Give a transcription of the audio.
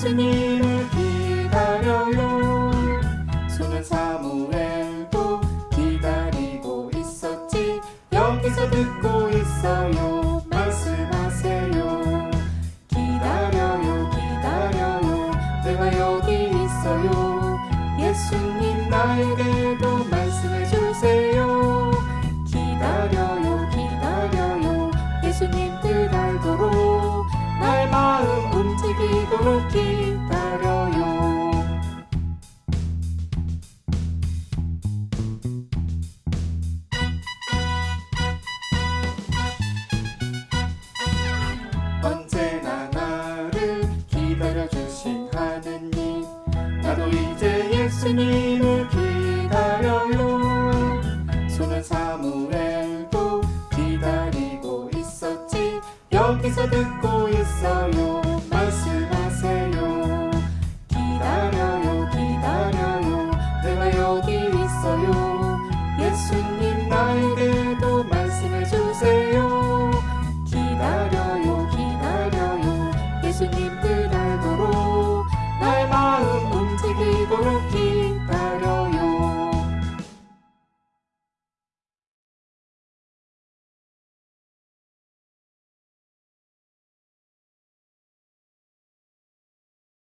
예수님을 기다려요. 손은 사무엘도 기다리고 있었지. 여기서 듣고 있어요. 말씀하세요. 기다려요 기다려요. 내가 여기 있어요. 예수님 나에게도 말씀해 주세요. 기다려요 기다려요. 예수님 뜻 알도록 나의 마음 움직이도록 기다려요 예수님을 기다려요. 소년 사무엘도 기다리고 있었지. 여기서 듣고 있어요. 말씀하세요. 기다려요 기다려요. 내가 여기 있어요. 예수님 나에게도 말씀해 주세요. 기다려요 기다려요. 예수님